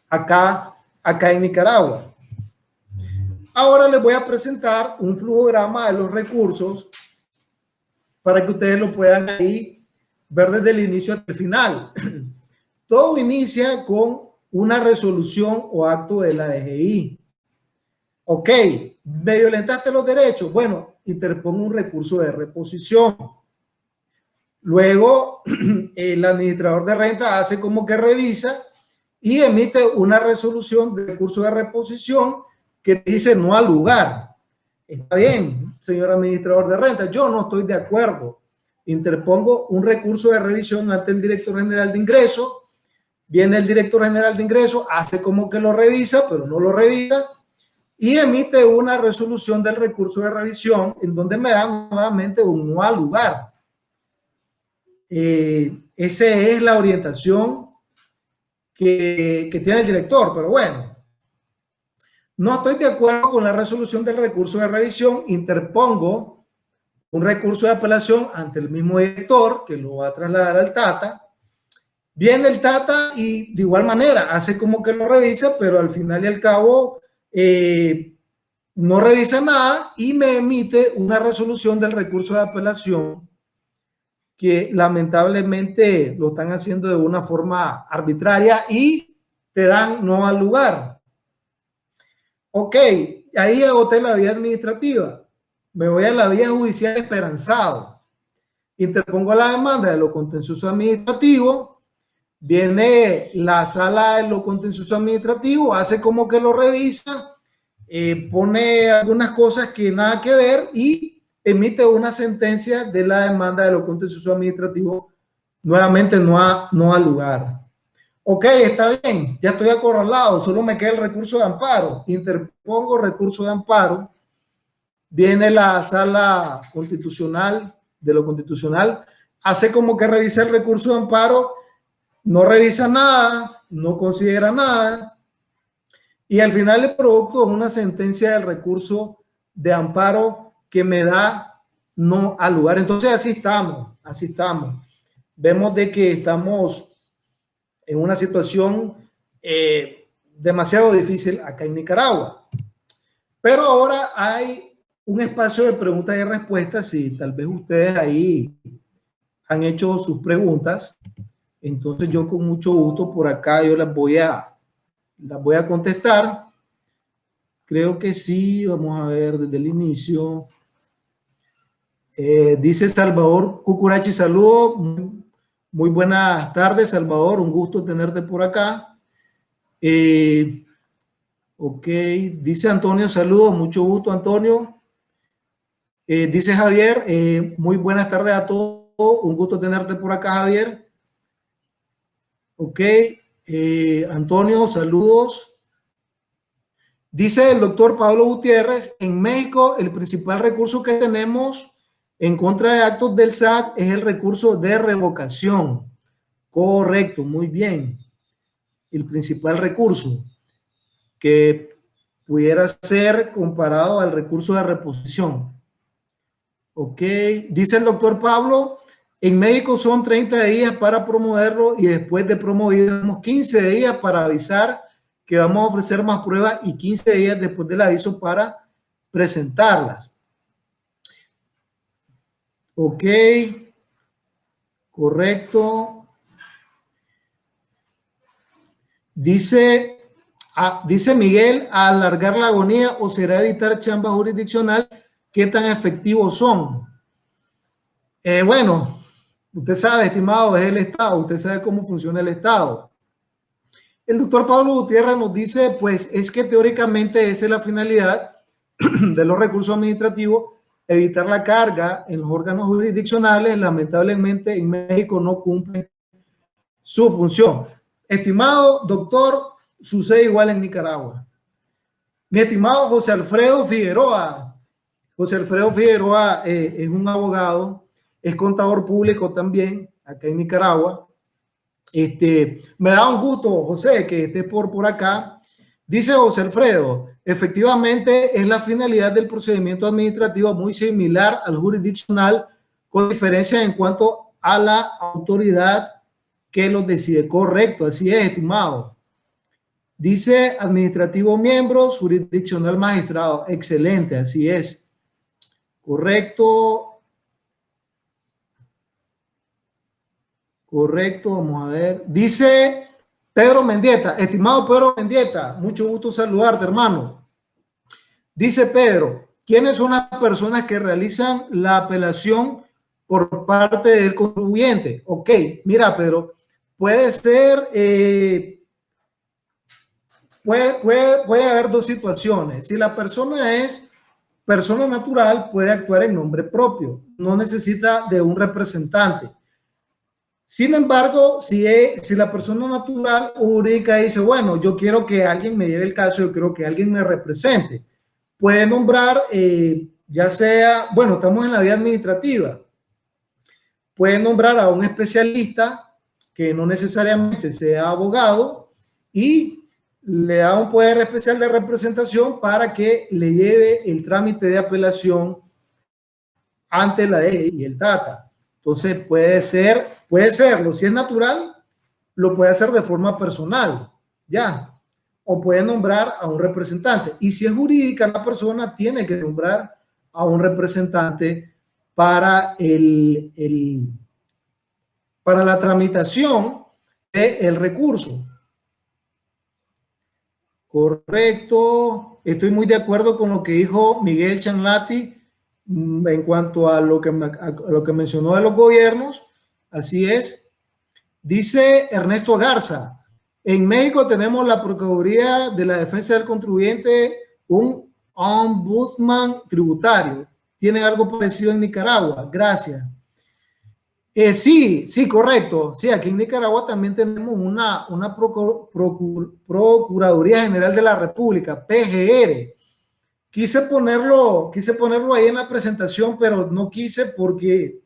acá, acá en Nicaragua. Ahora les voy a presentar un flujograma de los recursos para que ustedes lo puedan ahí ver desde el inicio hasta el final. Todo inicia con una resolución o acto de la DGI. Ok, me violentaste los derechos. Bueno, interpongo un recurso de reposición. Luego, el administrador de renta hace como que revisa y emite una resolución de recurso de reposición que dice no al lugar. Está bien, señor administrador de renta, yo no estoy de acuerdo. Interpongo un recurso de revisión ante el director general de ingresos. Viene el director general de ingresos, hace como que lo revisa, pero no lo revisa y emite una resolución del recurso de revisión en donde me dan nuevamente un no al lugar. Eh, esa es la orientación que, que tiene el director, pero bueno, no estoy de acuerdo con la resolución del recurso de revisión, interpongo un recurso de apelación ante el mismo director que lo va a trasladar al Tata. Viene el Tata y de igual manera hace como que lo revisa, pero al final y al cabo eh, no revisa nada y me emite una resolución del recurso de apelación que lamentablemente lo están haciendo de una forma arbitraria y te dan no al lugar. Ok, ahí agoté la vía administrativa. Me voy a la vía judicial esperanzado. Interpongo la demanda de lo contencioso administrativo. Viene la sala de lo contencioso administrativo, hace como que lo revisa, eh, pone algunas cosas que nada que ver y emite una sentencia de la demanda de lo contencioso administrativo, nuevamente no ha, no lugar. Ok, está bien, ya estoy acorralado, solo me queda el recurso de amparo. Interpongo recurso de amparo. Viene la sala constitucional de lo constitucional, hace como que revisa el recurso de amparo, no revisa nada, no considera nada, y al final el producto es una sentencia del recurso de amparo que me da no al lugar. Entonces así estamos, así estamos. Vemos de que estamos en una situación eh, demasiado difícil acá en Nicaragua. Pero ahora hay un espacio de preguntas y respuestas y tal vez ustedes ahí han hecho sus preguntas. Entonces yo con mucho gusto por acá yo las voy a, las voy a contestar. Creo que sí, vamos a ver desde el inicio. Eh, dice Salvador Cucurachi, saludo. Muy, buenas tardes, Salvador. Un gusto tenerte por acá. Eh, ok, dice Antonio, saludos. Mucho gusto, Antonio. Eh, dice Javier, muy buenas tardes a todos. Un gusto tenerte por acá, Javier. Ok, Antonio, saludos. Dice el doctor Pablo Gutiérrez, en México el principal recurso que tenemos en contra de actos del SAT es el recurso de revocación. Correcto, muy bien. El principal recurso que pudiera ser comparado al recurso de reposición. Ok, dice el doctor Pablo, en México son 30 días para promoverlo y después de promoverlo 15 días para avisar que vamos a ofrecer más pruebas y 15 días después del aviso para presentarlas. Ok. Correcto. Dice, ah, dice Miguel, alargar la agonía o será evitar chamba jurisdiccional, ¿qué tan efectivos son? Eh, bueno, usted sabe, estimado, es el Estado, usted sabe cómo funciona el Estado. El doctor Pablo Gutiérrez nos dice, pues es que teóricamente esa es la finalidad de los recursos administrativos evitar la carga en los órganos jurisdiccionales, lamentablemente en México no cumple su función. Estimado doctor, sucede igual en Nicaragua. Mi estimado José Alfredo Figueroa, José Alfredo Figueroa eh, es un abogado, es contador público también acá en Nicaragua. Este, me da un gusto, José, que esté por, por acá. Dice José Alfredo, Efectivamente, es la finalidad del procedimiento administrativo muy similar al jurisdiccional, con diferencia en cuanto a la autoridad que lo decide. Correcto, así es, estimado. Dice administrativo miembros, jurisdiccional magistrado. Excelente, así es. Correcto. Correcto, vamos a ver. Dice Pedro Mendieta, estimado Pedro Mendieta, mucho gusto saludarte, hermano. Dice Pedro, ¿quiénes son las personas que realizan la apelación por parte del contribuyente? Ok, mira, Pedro, puede ser, eh, puede, puede, puede haber dos situaciones. Si la persona es persona natural, puede actuar en nombre propio, no necesita de un representante. Sin embargo, si, la persona natural o jurídica dice, bueno, yo quiero que alguien me lleve el caso, yo quiero que alguien me represente, puede nombrar, eh, ya sea, bueno, estamos en la vía administrativa, puede nombrar a un especialista que no necesariamente sea abogado y le da un poder especial de representación para que le lleve el trámite de apelación ante la ley y el TATA. Entonces puede ser, puede serlo, si es natural, lo puede hacer de forma personal, ya, o puede nombrar a un representante. Y si es jurídica, la persona tiene que nombrar a un representante para el, el para la tramitación del recurso. Correcto. Estoy muy de acuerdo con lo que dijo Miguel Chanlati en cuanto a lo que, lo que mencionó de los gobiernos, así es. Dice Ernesto Garza, en México tenemos la Procuraduría de la Defensa del Contribuyente, un ombudsman tributario. ¿Tienen algo parecido en Nicaragua? Gracias. Eh, sí, sí, correcto. Sí, aquí en Nicaragua también tenemos una, una Procuraduría General de la República, PGR, Quise ponerlo, quise ponerlo ahí en la presentación, pero no quise porque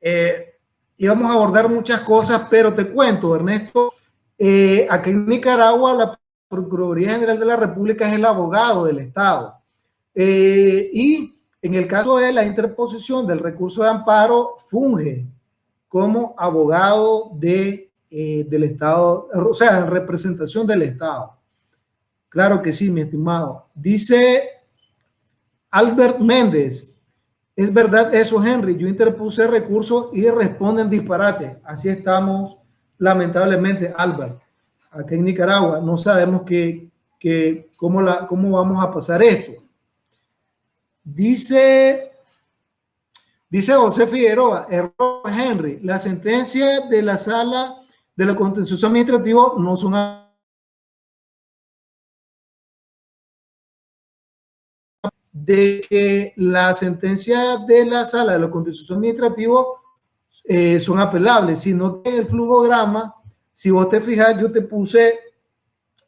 eh, íbamos a abordar muchas cosas, pero te cuento, Ernesto, eh, aquí en Nicaragua la Procuraduría General de la República es el abogado del Estado. Eh, y en el caso de la interposición del recurso de amparo, funge como abogado de, del Estado, o sea, en representación del Estado. Claro que sí, mi estimado. Dice Albert Méndez, es verdad eso, Henry. Yo interpuse recursos y responden disparate. Así estamos, lamentablemente, Albert. Aquí en Nicaragua no sabemos que, cómo, la, cómo vamos a pasar esto. Dice, dice José Figueroa, error Henry, la sentencia de la sala de lo contencioso administrativo no son de que la sentencia de la sala de lo contencioso administrativo eh, son apelables, sino que el flujograma, si vos te fijas, yo te puse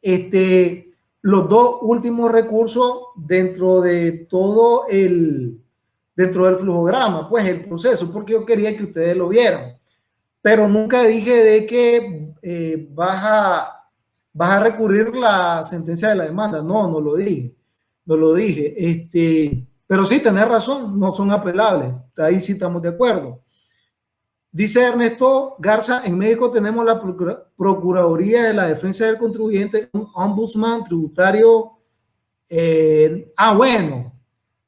este, los dos últimos recursos dentro de todo el, dentro del flujograma, pues el proceso, porque yo quería que ustedes lo vieran. Pero nunca dije de que eh, vas, a, vas a recurrir la sentencia de la demanda. No, no lo dije no lo dije. Este, pero sí, tenés razón, no son apelables. Ahí sí estamos de acuerdo. Dice Ernesto Garza, en México tenemos la Procuraduría de la Defensa del Contribuyente, un ombudsman tributario. Eh, ah, bueno,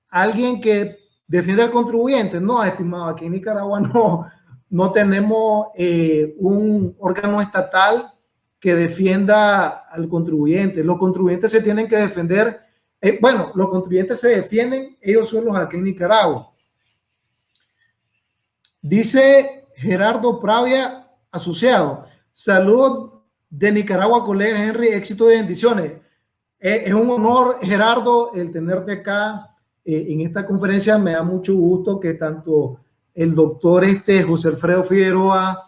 alguien que defiende al contribuyente. No, estimado, aquí en Nicaragua no, no tenemos eh, un órgano estatal que defienda al contribuyente. Los contribuyentes se tienen que defender eh, bueno, los contribuyentes se defienden, ellos son los aquí en Nicaragua. Dice Gerardo Pravia, asociado. Salud de Nicaragua, colega Henry, éxito y bendiciones. Eh, es un honor, Gerardo, el tenerte acá eh, en esta conferencia. Me da mucho gusto que tanto el doctor este, José Alfredo Figueroa,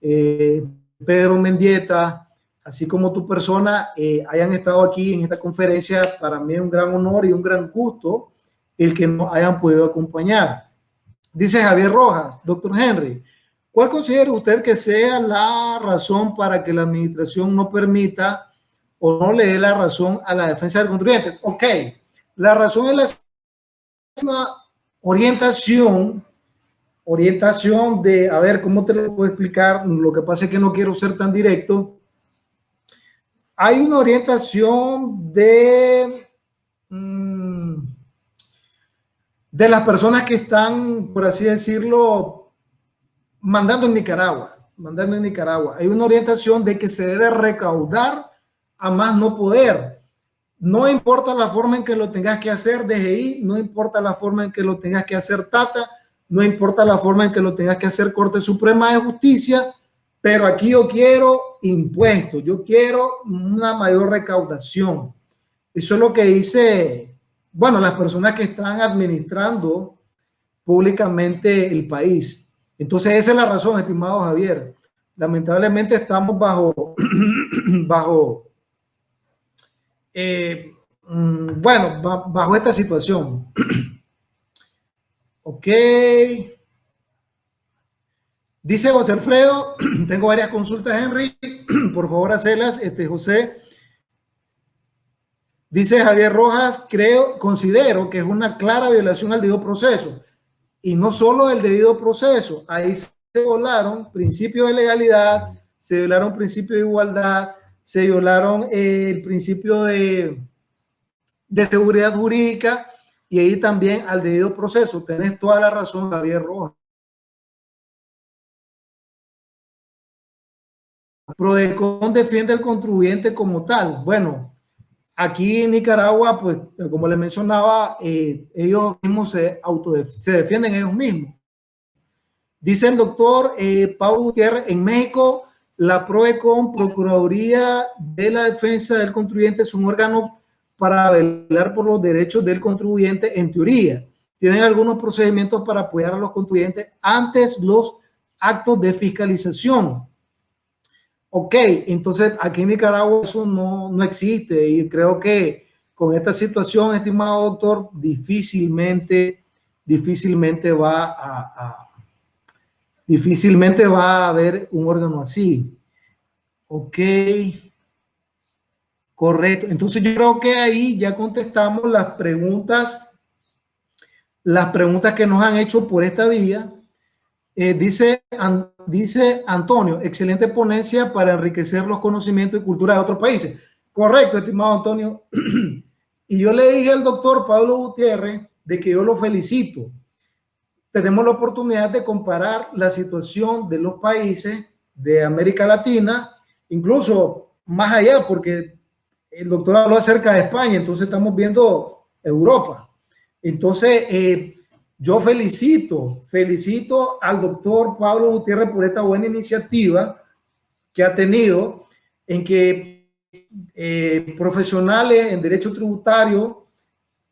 Pedro Mendieta, así como tu persona, eh, hayan estado aquí en esta conferencia. Para mí es un gran honor y un gran gusto el que nos hayan podido acompañar. Dice Javier Rojas, doctor Henry, ¿cuál considera usted que sea la razón para que la administración no permita o no le dé la razón a la defensa del contribuyente? Ok, la razón es la orientación orientación de, a ver, ¿cómo te lo puedo explicar? Lo que pasa es que no quiero ser tan directo, hay una orientación de, mm, de las personas que están, por así decirlo, mandando en Nicaragua, mandando en Nicaragua. Hay una orientación de que se debe recaudar a más no poder. No importa la forma en que lo tengas que hacer DGI, no importa la forma en que lo tengas que hacer Tata, no importa la forma en que lo tengas que hacer Corte Suprema de Justicia, pero aquí yo quiero impuestos, yo quiero una mayor recaudación. Eso es lo que dice, bueno, las personas que están administrando públicamente el país. Entonces esa es la razón, estimado Javier. Lamentablemente estamos bajo, bajo, eh, mm, bueno, bajo esta situación. ok. Dice José Alfredo, tengo varias consultas, Henry, por favor hacerlas. Este, José, dice Javier Rojas, creo, considero que es una clara violación al debido proceso. Y no solo el debido proceso, ahí se violaron principios de legalidad, se violaron principios de igualdad, se violaron eh, el principio de, de seguridad jurídica y ahí también al debido proceso. Tenés toda la razón, Javier Rojas. Prodecon defiende al contribuyente como tal. Bueno, aquí en Nicaragua, pues, como le mencionaba, eh, ellos mismos se, se defienden ellos mismos. Dice el doctor eh, Pablo Gutiérrez, en México, la PRODECON, Procuraduría de la Defensa del Contribuyente, es un órgano para velar por los derechos del contribuyente en teoría. Tienen algunos procedimientos para apoyar a los contribuyentes antes los actos de fiscalización. Ok, entonces aquí en Nicaragua eso no, no existe y creo que con esta situación, estimado doctor, difícilmente, difícilmente va a, difícilmente va a haber un órgano así. Ok. Correcto. Entonces yo creo que ahí ya contestamos las preguntas, las preguntas que nos han hecho por esta vía. Eh, dice, dice Antonio, excelente ponencia para enriquecer los conocimientos y cultura de otros países. Correcto, estimado Antonio. y yo le dije al doctor Pablo Gutiérrez de que yo lo felicito. Tenemos la oportunidad de comparar la situación de los países de América Latina, incluso más allá, porque el doctor habló acerca de España, entonces estamos viendo Europa. Entonces, eh, yo felicito, felicito al doctor Pablo Gutiérrez por esta buena iniciativa que ha tenido en que eh, profesionales en derecho tributario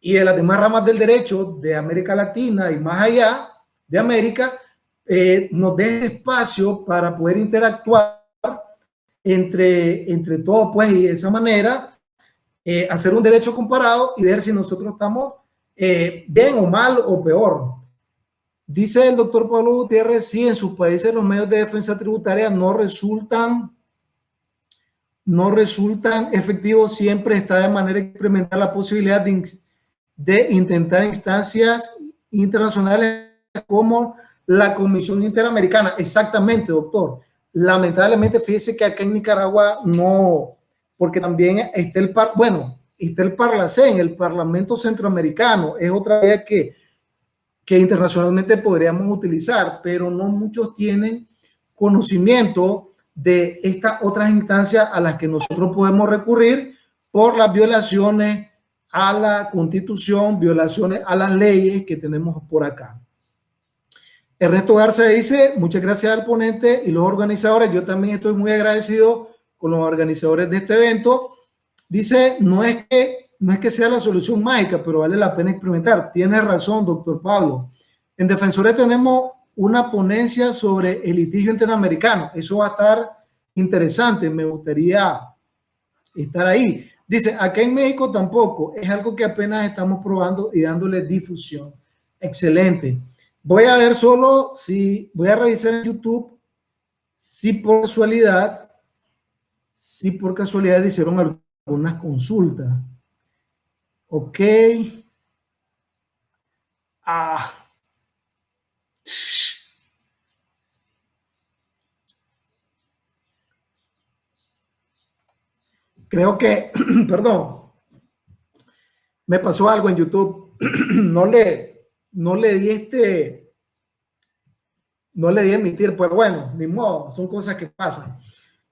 y de las demás ramas del derecho de América Latina y más allá de América eh, nos den espacio para poder interactuar entre, entre todos, pues, y de esa manera eh, hacer un derecho comparado y ver si nosotros estamos eh, bien o mal o peor. Dice el doctor Pablo Gutiérrez, sí, en sus países los medios de defensa tributaria no resultan, no resultan efectivos, siempre está de manera experimental la posibilidad de, de intentar instancias internacionales como la Comisión Interamericana. Exactamente, doctor. Lamentablemente, fíjese que acá en Nicaragua no, porque también está el, par, bueno, está el Parlacén, el Parlamento Centroamericano, es otra vía que, que internacionalmente podríamos utilizar, pero no muchos tienen conocimiento de estas otras instancias a las que nosotros podemos recurrir por las violaciones a la constitución, violaciones a las leyes que tenemos por acá. Ernesto Garza dice, muchas gracias al ponente y los organizadores. Yo también estoy muy agradecido con los organizadores de este evento Dice, no es que no es que sea la solución mágica, pero vale la pena experimentar. Tiene razón, doctor Pablo. En Defensores tenemos una ponencia sobre el litigio interamericano. Eso va a estar interesante. Me gustaría estar ahí. Dice, acá en México tampoco. Es algo que apenas estamos probando y dándole difusión. Excelente. Voy a ver solo si, voy a revisar en YouTube si por casualidad, si por casualidad hicieron algo unas consultas. Ok. Ah. Creo que, perdón, me pasó algo en YouTube. no le, no le di este, no le di emitir, pues bueno, ni modo, son cosas que pasan.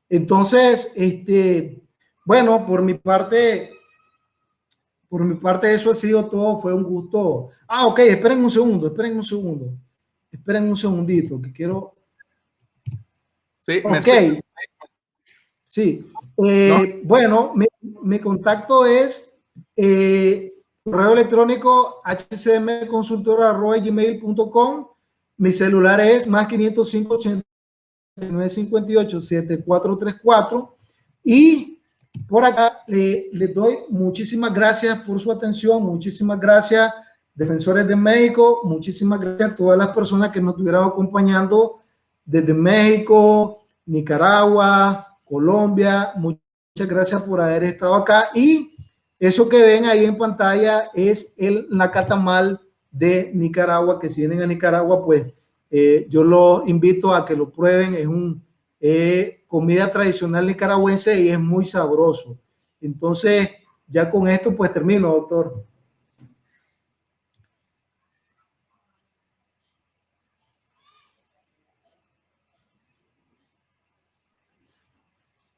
Entonces, este, bueno, por mi parte, por mi parte eso ha sido todo, fue un gusto. Ah, ok, esperen un segundo, esperen un segundo. Esperen un segundito, que quiero... Sí, ok. Sí, eh, bueno, mi, contacto es eh, correo electrónico hcmconsultora.gmail.com Mi celular es más 505 8958 7434 y por acá le, le, doy muchísimas gracias por su atención, muchísimas gracias defensores de México, muchísimas gracias a todas las personas que nos estuvieron acompañando desde México, Nicaragua, Colombia, muchas gracias por haber estado acá. Y eso que ven ahí en pantalla es el Nacatamal de Nicaragua, que si vienen a Nicaragua, pues eh, yo los invito a que lo prueben, es un eh, comida tradicional nicaragüense y es muy sabroso. Entonces, ya con esto pues termino, doctor.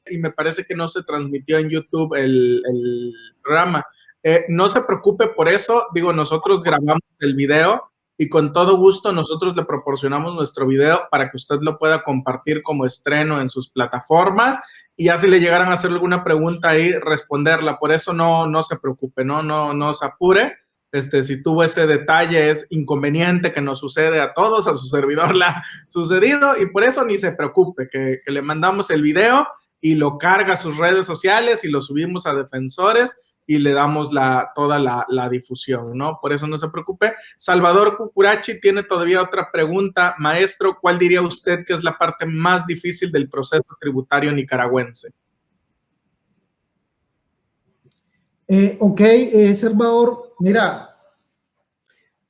y me parece que no se transmitió en YouTube el, el programa. Eh, no se preocupe por eso, digo, nosotros grabamos el video y con todo gusto nosotros le proporcionamos nuestro video para que usted lo pueda compartir como estreno en sus plataformas y ya si le llegaran a hacer alguna pregunta ahí, responderla. Por eso no, no se preocupe, no, no, no se apure. Este, si tuvo ese detalle, es inconveniente que nos sucede a todos, a su servidor le ha sucedido y por eso ni se preocupe, que, que le mandamos el video y lo carga a sus redes sociales y lo subimos a defensores y le damos la, toda la, la, difusión, ¿no? Por eso no se preocupe. Salvador Cucurachi tiene todavía otra pregunta. Maestro, ¿cuál diría usted que es la parte más difícil del proceso tributario nicaragüense? Eh, ok, eh, Salvador, mira,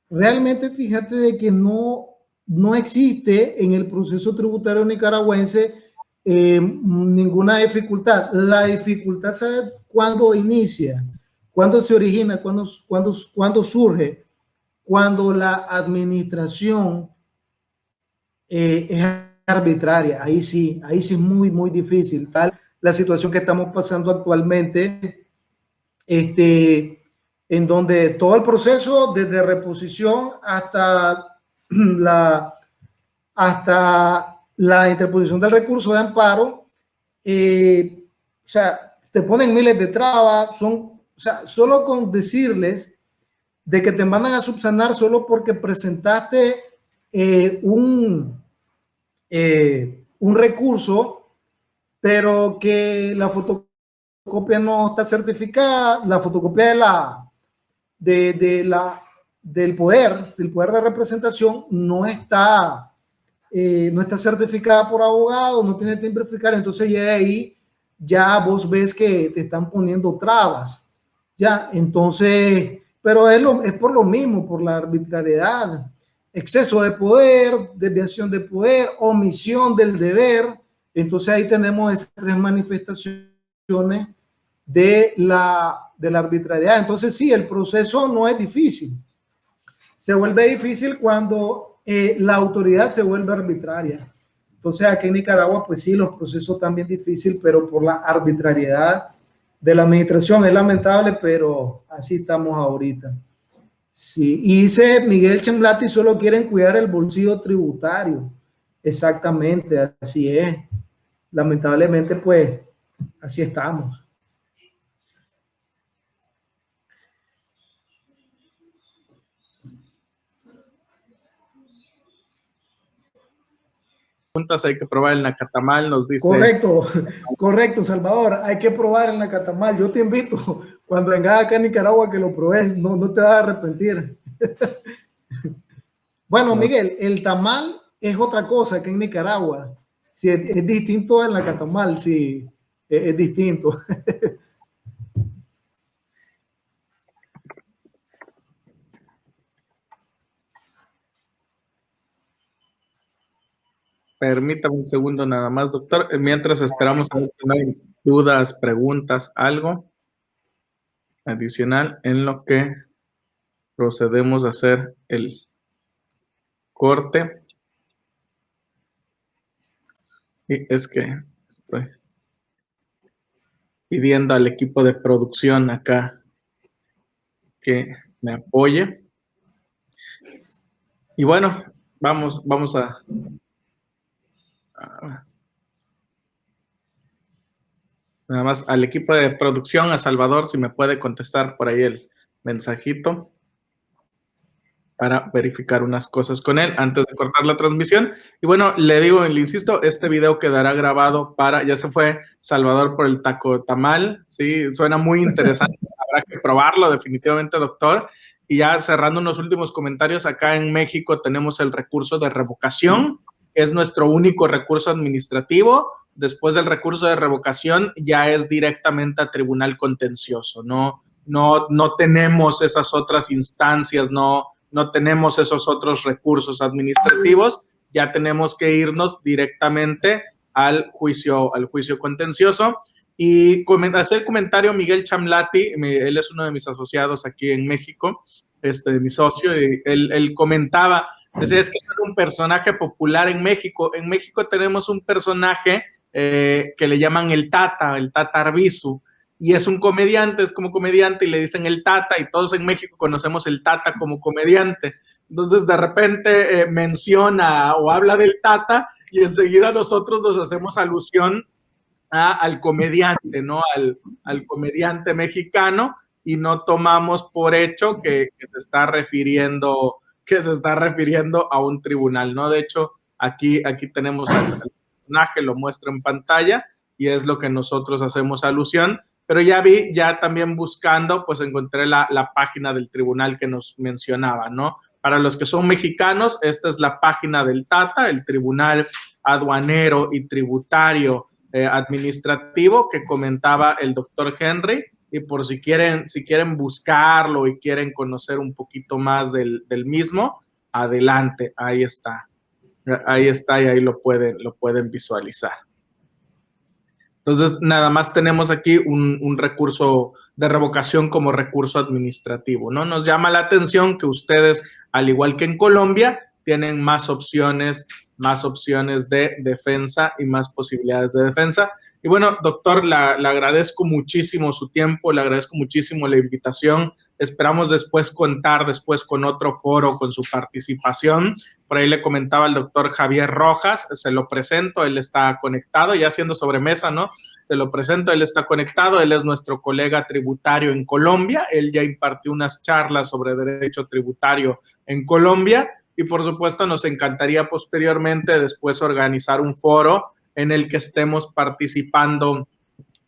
realmente fíjate de que no, no existe en el proceso tributario nicaragüense eh, ninguna dificultad. La dificultad, ¿sabe cuándo inicia? ¿Cuándo se origina? ¿Cuándo, cuándo, cuándo surge? Cuando la administración eh, es arbitraria. Ahí sí, ahí sí es muy, muy difícil. Tal la situación que estamos pasando actualmente, este, en donde todo el proceso, desde reposición hasta la, hasta la interposición del recurso de amparo, eh, o sea, te ponen miles de trabas, son, o sea, solo con decirles de que te mandan a subsanar solo porque presentaste eh, un, eh, un recurso, pero que la fotocopia no está certificada, la fotocopia de la, de, de la, del poder, del poder de representación no está eh, no está certificada por abogado, no tiene timbre fiscal, entonces ya de ahí ya vos ves que te están poniendo trabas. Ya, entonces, pero es, lo, es por lo mismo, por la arbitrariedad, exceso de poder, desviación de poder, omisión del deber. Entonces ahí tenemos esas tres manifestaciones de la, de la arbitrariedad. Entonces sí, el proceso no es difícil. Se vuelve difícil cuando eh, la autoridad se vuelve arbitraria. Entonces aquí en Nicaragua, pues sí, los procesos también difíciles, pero por la arbitrariedad de la administración es lamentable, pero así estamos ahorita. Sí, y dice Miguel Chamblati, solo quieren cuidar el bolsillo tributario. Exactamente, así es. Lamentablemente, pues, así estamos. Hay que probar el Nacatamal, nos dice. Correcto, correcto, Salvador, hay que probar el Nacatamal. Yo te invito, cuando vengas acá a Nicaragua, que lo pruebes, no, no te vas a arrepentir. bueno, Miguel, el tamal es otra cosa que en Nicaragua. Si es, distinto al Nacatamal, sí, es, es distinto. Permítame un segundo nada más, doctor. Mientras esperamos a ver si hay dudas, preguntas, algo adicional en lo que procedemos a hacer el corte. Y es que estoy pidiendo al equipo de producción acá que me apoye. Y bueno, vamos, vamos a Nada más al equipo de producción, a Salvador, si me puede contestar por ahí el mensajito. para verificar unas cosas con él antes de cortar la transmisión. Y bueno, le digo, le insisto, este video quedará grabado para, ya se fue Salvador por el taco tamal, sí, suena muy interesante, habrá que probarlo definitivamente, doctor. Y ya cerrando unos últimos comentarios, acá en México tenemos el recurso de revocación, es nuestro único recurso administrativo. Después del recurso de revocación ya es directamente a tribunal contencioso, no, no, no tenemos esas otras instancias, no, no tenemos esos otros recursos administrativos, ya tenemos que irnos directamente al juicio, al juicio contencioso. Y hacer comentario Miguel Chamlati, él es uno de mis asociados aquí en México, este, mi socio, y él, comentaba, decía, es que es un personaje popular en México. En México tenemos un personaje eh, que le llaman el Tata, el Tata Arbizu, y es un comediante, es como comediante y le dicen el Tata y todos en México conocemos el Tata como comediante. Entonces de repente eh, menciona o habla del Tata y enseguida nosotros nos hacemos alusión al comediante, ¿no? Al, al, comediante mexicano y no tomamos por hecho que, se está refiriendo que se está refiriendo a un tribunal, ¿no? De hecho, aquí, aquí tenemos al personaje, lo muestro en pantalla y es lo que nosotros hacemos alusión pero ya vi, ya también buscando, pues encontré la, página del tribunal que nos mencionaba, ¿no? Para los que son mexicanos, esta es la página del TATA, el Tribunal Aduanero y Tributario eh, Administrativo que comentaba el doctor Henry. Y por si quieren, si quieren buscarlo y quieren conocer un poquito más del, mismo, adelante, ahí está. Ahí está y ahí lo pueden, lo pueden visualizar. Entonces, nada más tenemos aquí un, recurso de revocación como recurso administrativo, ¿no? Nos llama la atención que ustedes, al igual que en Colombia, tienen más opciones, más opciones de defensa y más posibilidades de defensa. Y bueno, doctor, le agradezco muchísimo su tiempo, le agradezco muchísimo la invitación. Esperamos después contar después con otro foro, con su participación. Por ahí le comentaba el doctor Javier Rojas, se lo presento, él está conectado, ya haciendo sobremesa, ¿no? Se lo presento, él está conectado, él es nuestro colega tributario en Colombia, él ya impartió unas charlas sobre derecho tributario en Colombia y por supuesto nos encantaría posteriormente después organizar un foro en el que estemos participando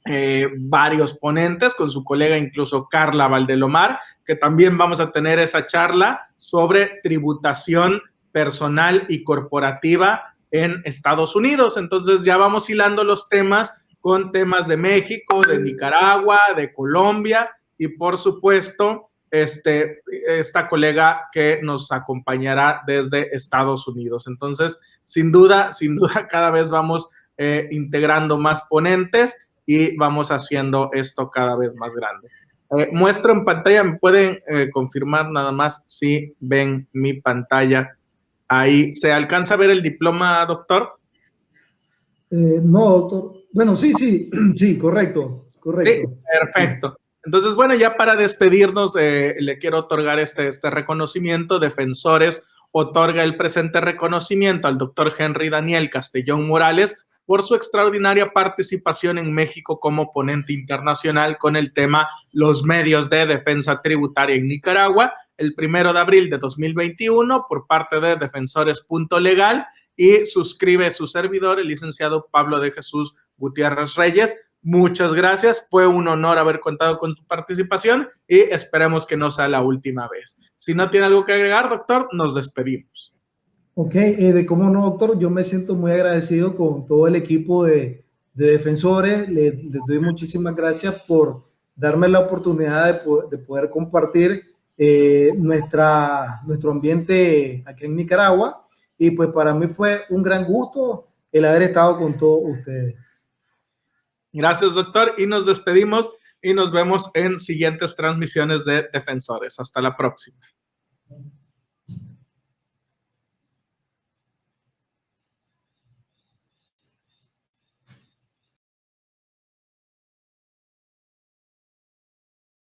eh, varios ponentes, con su colega incluso Carla Valdelomar, que también vamos a tener esa charla sobre tributación personal y corporativa en Estados Unidos. Entonces ya vamos hilando los temas con temas de México, de Nicaragua, de Colombia y por supuesto este, esta colega que nos acompañará desde Estados Unidos. Entonces, sin duda, sin duda, cada vez vamos eh, integrando más ponentes y vamos haciendo esto cada vez más grande. Eh, muestro en pantalla, me pueden eh, confirmar nada más si ven mi pantalla. Ahí, ¿se alcanza a ver el diploma, doctor? No, doctor. Bueno, sí, sí, sí, correcto, correcto. Sí, perfecto. Entonces, bueno, ya para despedirnos, le quiero otorgar este, este reconocimiento. Defensores otorga el presente reconocimiento al doctor Henry Daniel Castellón Morales por su extraordinaria participación en México como ponente internacional con el tema Los medios de defensa tributaria en Nicaragua, el primero de abril de 2021 por parte de Defensores Punto Legal y suscribe su servidor, el licenciado Pablo de Jesús Gutiérrez Reyes. Muchas gracias, fue un honor haber contado con tu participación y esperemos que no sea la última vez. Si no tiene algo que agregar, doctor, nos despedimos. Ok, eh, de cómo no, doctor, yo me siento muy agradecido con todo el equipo de, defensores. Les, doy muchísimas gracias por darme la oportunidad de, poder compartir eh, nuestra, nuestro ambiente aquí en Nicaragua. Y pues para mí fue un gran gusto el haber estado con todos ustedes. Gracias, doctor. Y nos despedimos y nos vemos en siguientes transmisiones de Defensores. Hasta la próxima.